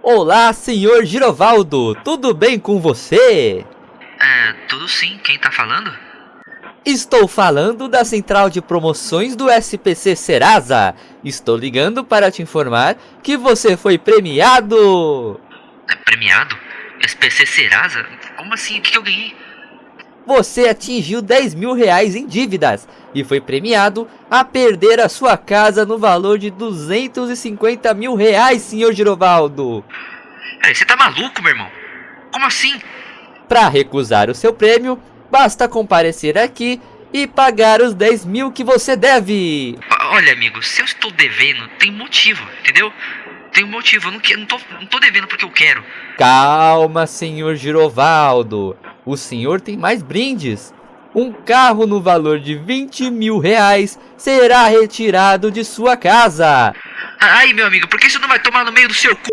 Olá, senhor Girovaldo, tudo bem com você? É, tudo sim, quem tá falando? Estou falando da central de promoções do SPC Serasa. Estou ligando para te informar que você foi premiado. É premiado? SPC Serasa? Como assim? O que eu ganhei? Você atingiu 10 mil reais em dívidas e foi premiado a perder a sua casa no valor de 250 mil reais, senhor Girovaldo. É, você tá maluco, meu irmão? Como assim? Para recusar o seu prêmio, basta comparecer aqui e pagar os 10 mil que você deve. Olha, amigo, se eu estou devendo, tem motivo, entendeu? Tem um motivo, eu não, quero, não, tô, não tô devendo porque eu quero. Calma, senhor Girovaldo. O senhor tem mais brindes. Um carro no valor de 20 mil reais será retirado de sua casa. Ai, meu amigo, por que isso não vai tomar no meio do seu cu?